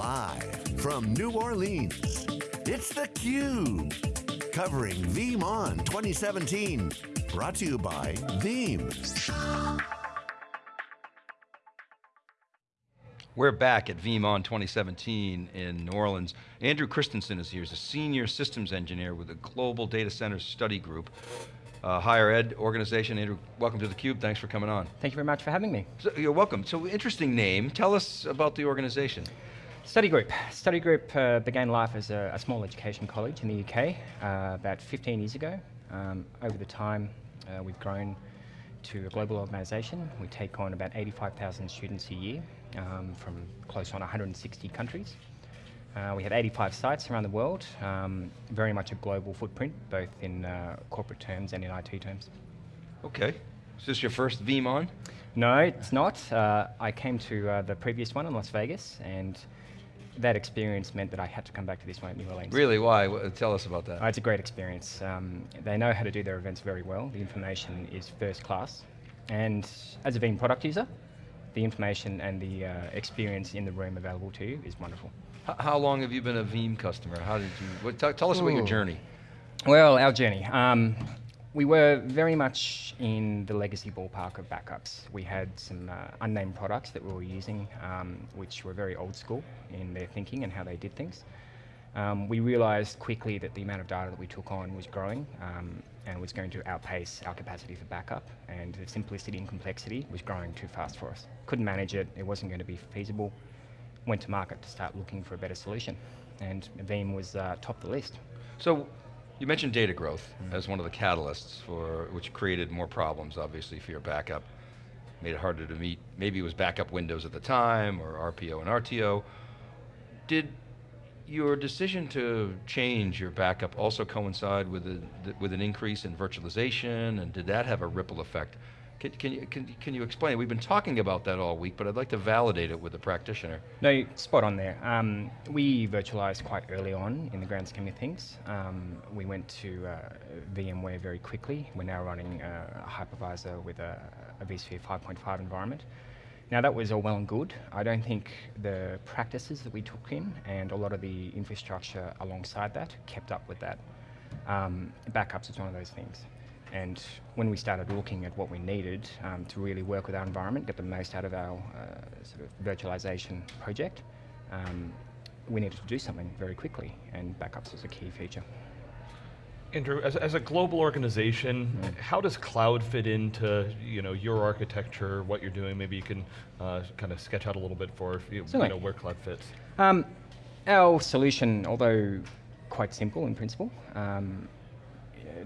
Live from New Orleans, it's theCUBE. Covering VeeamON 2017. Brought to you by Veeam. We're back at VeeamON 2017 in New Orleans. Andrew Christensen is here, he's a senior systems engineer with the Global Data Center Study Group uh, higher ed organization. Andrew, welcome to theCUBE, thanks for coming on. Thank you very much for having me. So, you're welcome. So interesting name, tell us about the organization. Study Group. Study Group uh, began life as a, a, small education college in the UK uh, about 15 years ago. Um, over the time, uh, we've grown to a global organisation. We take on about 85,000 students a year um, from close on 160 countries. Uh, we have 85 sites around the world, um, very much a global footprint, both in uh, corporate terms and in IT terms. Okay. Is this your first VeeamON? No, it's not. Uh, I came to uh, the previous one in Las Vegas, and that experience meant that I had to come back to this one at New Orleans. Really, why? Tell us about that. Uh, it's a great experience. Um, they know how to do their events very well. The information is first class. And as a Veeam product user, the information and the uh, experience in the room available to you is wonderful. How long have you been a Veeam customer? How did you, what, tell us Ooh. about your journey. Well, our journey. Um, we were very much in the legacy ballpark of backups. We had some uh, unnamed products that we were using, um, which were very old school in their thinking and how they did things. Um, we realized quickly that the amount of data that we took on was growing um, and was going to outpace our capacity for backup, and the simplicity and complexity was growing too fast for us. Couldn't manage it, it wasn't going to be feasible, went to market to start looking for a better solution. And Veeam was uh, top the list. So, you mentioned data growth mm. as one of the catalysts for, which created more problems, obviously, for your backup. Made it harder to meet, maybe it was backup windows at the time, or RPO and RTO. Did your decision to change your backup also coincide with, a, with an increase in virtualization, and did that have a ripple effect can, can, you, can, can you explain? We've been talking about that all week, but I'd like to validate it with a practitioner. No, spot on there. Um, we virtualized quite early on in the grand scheme of things. Um, we went to uh, VMware very quickly. We're now running a hypervisor with a, a vSphere 5.5 environment. Now that was all well and good. I don't think the practices that we took in and a lot of the infrastructure alongside that kept up with that. Um, backups is one of those things. And when we started looking at what we needed um, to really work with our environment, get the most out of our uh, sort of virtualization project, um, we needed to do something very quickly, and backups was a key feature. Andrew, as, as a global organization, mm. how does cloud fit into you know, your architecture, what you're doing? Maybe you can uh, kind of sketch out a little bit for you, you know, where cloud fits. Um, our solution, although quite simple in principle, um,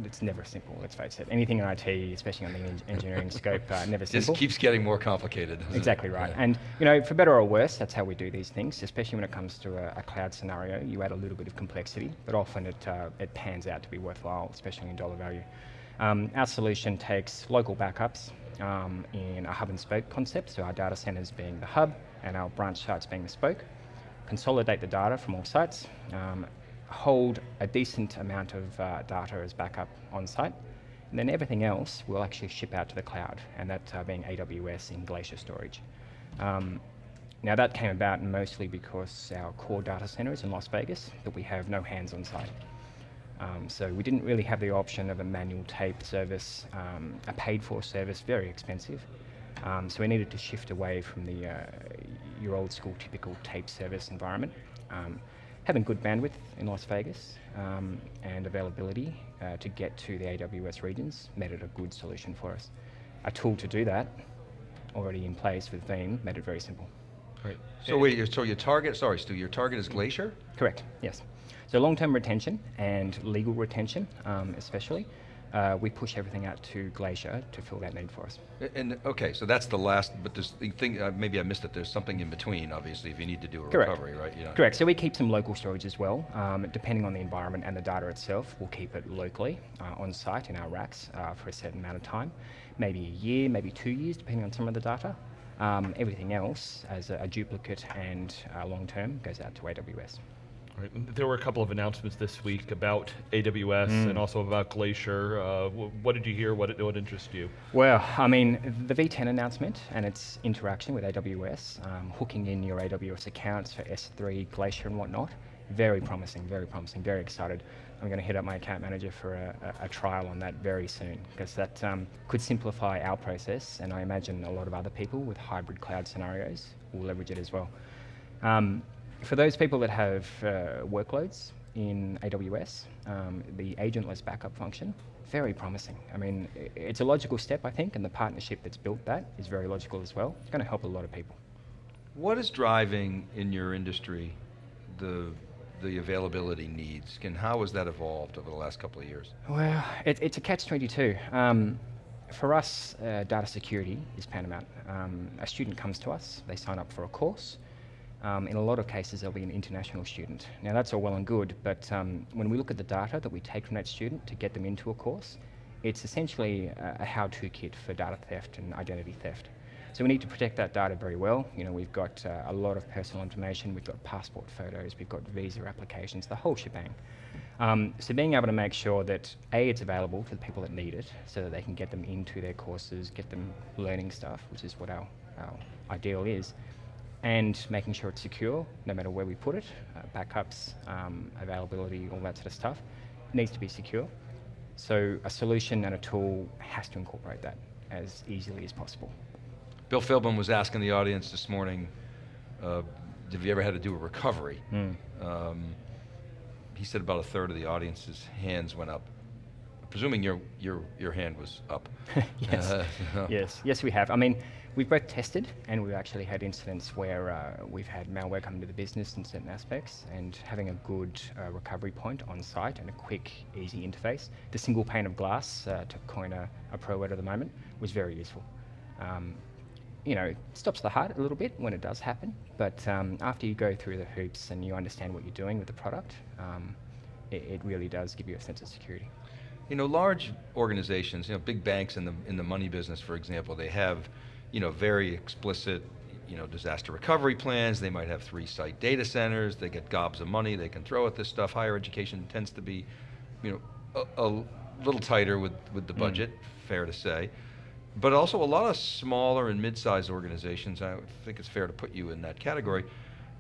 it's never simple, let's face it. Anything in IT, especially on the engineering scope, uh, never simple. Just keeps getting more complicated. Exactly right. Yeah. And you know, for better or worse, that's how we do these things, especially when it comes to a, a cloud scenario. You add a little bit of complexity, but often it, uh, it pans out to be worthwhile, especially in dollar value. Um, our solution takes local backups um, in a hub and spoke concept, so our data centers being the hub and our branch sites being the spoke, consolidate the data from all sites, um, hold a decent amount of uh, data as backup on site. And then everything else will actually ship out to the cloud, and that uh, being AWS in Glacier storage. Um, now that came about mostly because our core data center is in Las Vegas, but we have no hands on site. Um, so we didn't really have the option of a manual tape service, um, a paid for service, very expensive. Um, so we needed to shift away from the uh, your old school typical tape service environment. Having good bandwidth in Las Vegas um, and availability uh, to get to the AWS regions made it a good solution for us. A tool to do that, already in place with Veeam, made it very simple. Right. So wait, so your target, sorry Stu, your target is Glacier? Correct, yes. So long-term retention and legal retention, um, especially, uh, we push everything out to Glacier to fill that need for us. And okay, so that's the last, but there's the thing, uh, maybe I missed it, there's something in between, obviously, if you need to do a Correct. recovery, right? Yeah. Correct, so we keep some local storage as well. Um, depending on the environment and the data itself, we'll keep it locally uh, on site in our racks uh, for a certain amount of time. Maybe a year, maybe two years, depending on some of the data. Um, everything else, as a, a duplicate and uh, long term, goes out to AWS. Right. There were a couple of announcements this week about AWS mm. and also about Glacier. Uh, what did you hear? What, what interested you? Well, I mean, the V10 announcement and its interaction with AWS, um, hooking in your AWS accounts for S3, Glacier and whatnot, very promising, very promising, very excited. I'm going to hit up my account manager for a, a, a trial on that very soon because that um, could simplify our process and I imagine a lot of other people with hybrid cloud scenarios will leverage it as well. Um, for those people that have uh, workloads in AWS, um, the agentless backup function, very promising. I mean, it's a logical step, I think, and the partnership that's built that is very logical as well. It's going to help a lot of people. What is driving in your industry the the availability needs? And how has that evolved over the last couple of years? Well, it, it's a catch-22. Um, for us, uh, data security is paramount. Um, a student comes to us, they sign up for a course, um, in a lot of cases, they'll be an international student. Now, that's all well and good, but um, when we look at the data that we take from that student to get them into a course, it's essentially a, a how-to kit for data theft and identity theft. So we need to protect that data very well. You know, we've got uh, a lot of personal information, we've got passport photos, we've got visa applications, the whole shebang. Um, so being able to make sure that A, it's available to the people that need it, so that they can get them into their courses, get them learning stuff, which is what our, our ideal is, and making sure it's secure no matter where we put it, uh, backups, um, availability, all that sort of stuff, needs to be secure. So a solution and a tool has to incorporate that as easily as possible. Bill Philbin was asking the audience this morning, uh, have you ever had to do a recovery? Mm. Um, he said about a third of the audience's hands went up. Presuming your, your, your hand was up. yes. Uh, yes, yes we have. I mean, We've both tested and we've actually had incidents where uh, we've had malware come into the business in certain aspects and having a good uh, recovery point on site and a quick, easy interface. The single pane of glass, uh, to coin a, a, pro word at the moment, was very useful. Um, you know, it stops the heart a little bit when it does happen, but um, after you go through the hoops and you understand what you're doing with the product, um, it, it really does give you a sense of security. You know, large organizations, you know, big banks in the in the money business, for example, they have you know, very explicit, you know, disaster recovery plans. They might have three site data centers. They get gobs of money they can throw at this stuff. Higher education tends to be, you know, a, a little tighter with, with the mm. budget, mm. fair to say. But also a lot of smaller and mid-sized organizations, I think it's fair to put you in that category,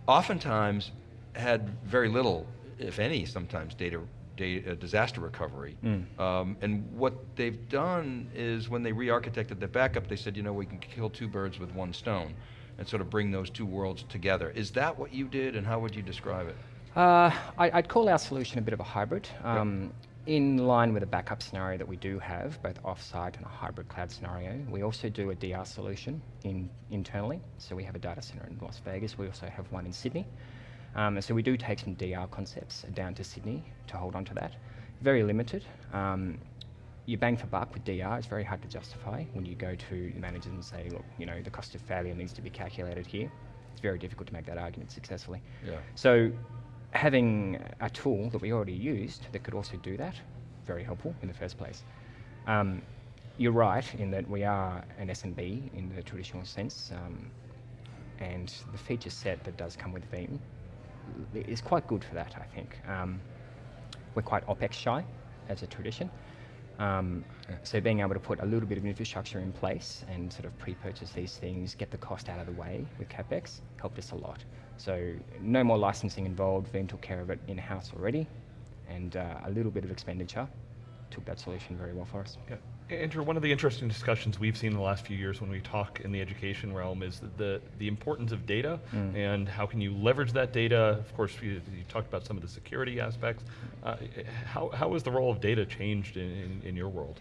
oftentimes had very little, if any, sometimes data uh, disaster recovery. Mm. Um, and what they've done is when they re-architected the backup, they said, you know, we can kill two birds with one stone and sort of bring those two worlds together. Is that what you did and how would you describe it? Uh, I, would call our solution a bit of a hybrid. Um, yep. In line with a backup scenario that we do have, both off-site and a hybrid cloud scenario, we also do a DR solution in, internally. So we have a data center in Las Vegas. We also have one in Sydney. Um, so we do take some DR concepts down to Sydney to hold on to that. Very limited. Um, you bang for buck with DR is very hard to justify when you go to the managers and say, look, you know, the cost of failure needs to be calculated here. It's very difficult to make that argument successfully. Yeah. So having a tool that we already used that could also do that, very helpful in the first place. Um, you're right in that we are an SMB in the traditional sense, um, and the feature set that does come with Veeam is quite good for that, I think. Um, we're quite OPEX shy as a tradition. Um, so being able to put a little bit of infrastructure in place and sort of pre-purchase these things, get the cost out of the way with CapEx, helped us a lot. So no more licensing involved, Veeam took care of it in-house already, and uh, a little bit of expenditure took that solution very well for us. Andrew, one of the interesting discussions we've seen in the last few years when we talk in the education realm is the, the importance of data mm. and how can you leverage that data. Of course, you, you talked about some of the security aspects. Uh, how, how has the role of data changed in, in, in your world?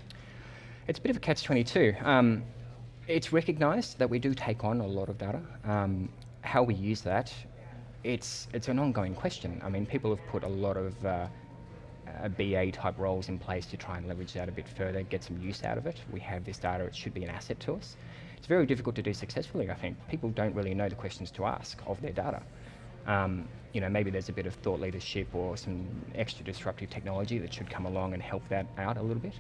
It's a bit of a catch-22. Um, it's recognized that we do take on a lot of data. Um, how we use that, it's, it's an ongoing question. I mean, people have put a lot of uh, BA type roles in place to try and leverage that a bit further, get some use out of it. We have this data, it should be an asset to us. It's very difficult to do successfully, I think. People don't really know the questions to ask of their data. Um, you know, maybe there's a bit of thought leadership or some extra disruptive technology that should come along and help that out a little bit.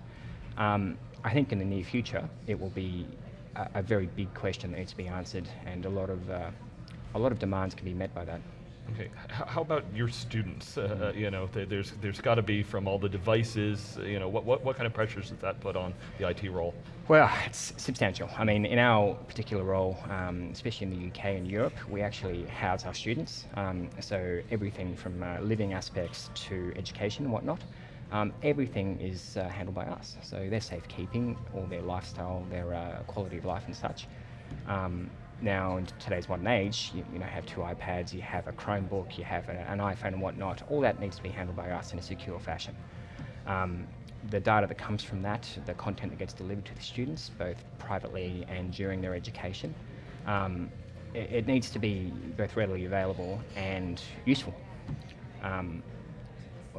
Um, I think in the near future, it will be a, a, very big question that needs to be answered, and a lot of uh, a lot of demands can be met by that. Okay, how about your students? Uh, uh you know, there's there's got to be from all the devices. You know, what, what what kind of pressures does that put on the IT role? Well, it's substantial. I mean, in our particular role, um, especially in the UK and Europe, we actually house our students. Um, so everything from uh, living aspects to education and whatnot. Um, everything is uh, handled by us. So their safekeeping, all their lifestyle, their uh, quality of life and such. Um, now in today's modern age, you, you, know, have two iPads, you have a Chromebook, you have a, an iPhone and whatnot. All that needs to be handled by us in a secure fashion. Um, the data that comes from that, the content that gets delivered to the students, both privately and during their education, um, it, it, needs to be both readily available and useful. Um,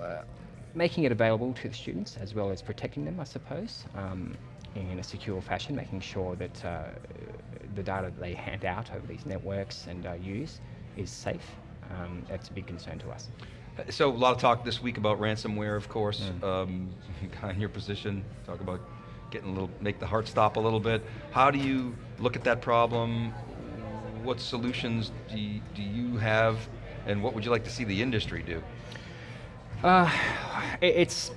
uh, making it available to the students as well as protecting them, I suppose, um, in a secure fashion, making sure that uh, the data that they hand out over these networks and uh, use is safe. Um, that's a big concern to us. So a lot of talk this week about ransomware, of course. Mm. Um, in your position, talk about getting a little, make the heart stop a little bit. How do you look at that problem? What solutions do you, do you have, and what would you like to see the industry do? Uh, it's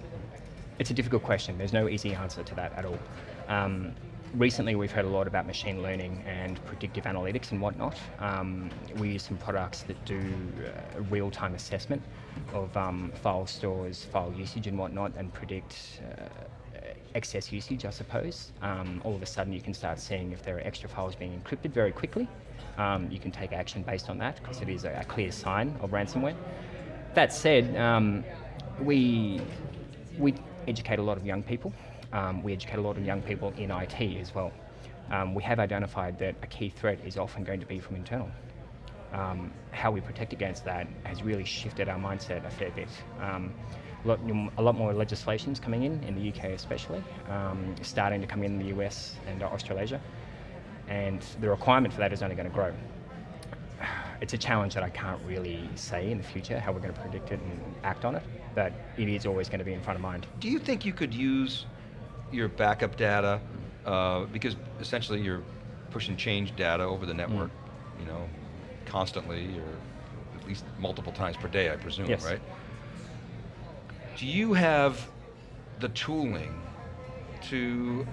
it's a difficult question. There's no easy answer to that at all. Um, recently we've heard a lot about machine learning and predictive analytics and whatnot. Um, we use some products that do uh, real-time assessment of um, file stores, file usage and whatnot and predict uh, excess usage, I suppose. Um, all of a sudden you can start seeing if there are extra files being encrypted very quickly. Um, you can take action based on that because it is a, a, clear sign of ransomware. That said, um, we, we educate a lot of young people um, we educate a lot of young people in IT as well. Um, we have identified that a key threat is often going to be from internal. Um, how we protect against that has really shifted our mindset a fair bit. Um, a lot, a lot, more legislations coming in, in the UK especially, um, starting to come in, in the US and Australasia, and the requirement for that is only going to grow. It's a challenge that I can't really say in the future how we're going to predict it and act on it, but it is always going to be in front of mind. Do you think you could use your backup data, uh, because essentially you're pushing change data over the network, mm. you know, constantly or at least multiple times per day, I presume, yes. right? Do you have the tooling to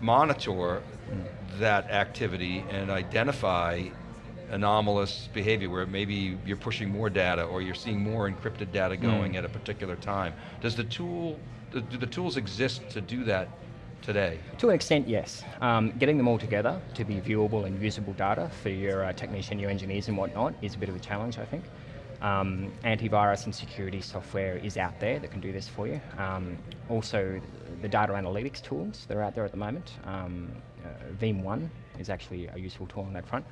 monitor mm. that activity and identify anomalous behavior where maybe you're pushing more data or you're seeing more encrypted data going mm. at a particular time. Does the tool do the tools exist to do that today? To an extent, yes. Um, getting them all together to be viewable and usable data for your uh, technician, your engineers and whatnot is a bit of a challenge, I think. Um, antivirus and security software is out there that can do this for you. Um, also, the data analytics tools that are out there at the moment. Um, uh, Veeam One is actually a useful tool on that front.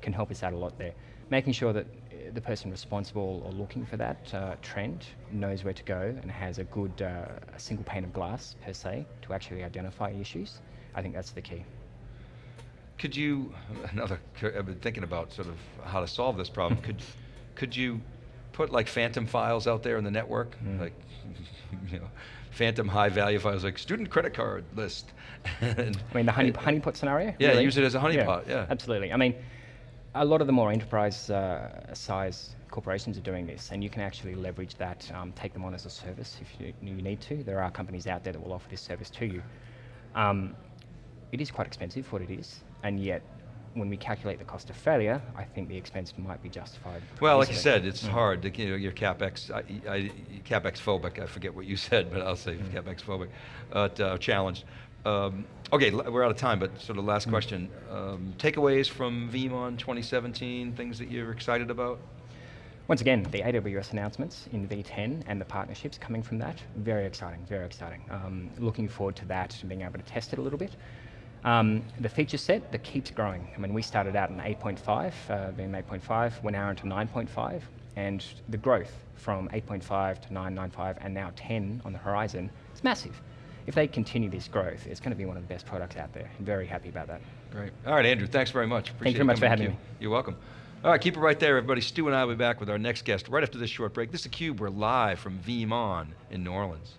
Can help us out a lot there. Making sure that the person responsible or looking for that uh, trend knows where to go and has a good uh, a single pane of glass per se to actually identify issues. I think that's the key. Could you, another, I've been thinking about sort of how to solve this problem. could, could you put like phantom files out there in the network? Mm. Like, you know, phantom high value files like student credit card list. I mean the honey, honeypot scenario? Yeah, really? use it as a honeypot, yeah, yeah. Absolutely. I mean, a lot of the more enterprise uh, size corporations are doing this, and you can actually leverage that, um, take them on as a service if you, you, need to. There are companies out there that will offer this service to you. Um, it is quite expensive for what it is, and yet when we calculate the cost of failure, I think the expense might be justified. Well, like you said, it's mm. hard. To, you know, you're capex, I, I, capex phobic. I forget what you said, but I'll say mm. capex phobic. Uh, challenged. Um, okay, we're out of time, but sort of last question. Um, takeaways from VeeamON 2017, things that you're excited about? Once again, the AWS announcements in V10 and the partnerships coming from that, very exciting, very exciting. Um, looking forward to that and being able to test it a little bit. Um, the feature set that keeps growing. I mean, we started out in 8.5, uh, Veeam 8.5, we're now into 9.5, and the growth from 8.5 to 9.95 and now 10 on the horizon is massive if they continue this growth, it's going to be one of the best products out there. I'm very happy about that. Great. All right, Andrew, thanks very much. Appreciate Thank you very much for having me. You're welcome. All right, keep it right there, everybody. Stu and I will be back with our next guest right after this short break. This is theCUBE. We're live from VeeamON in New Orleans.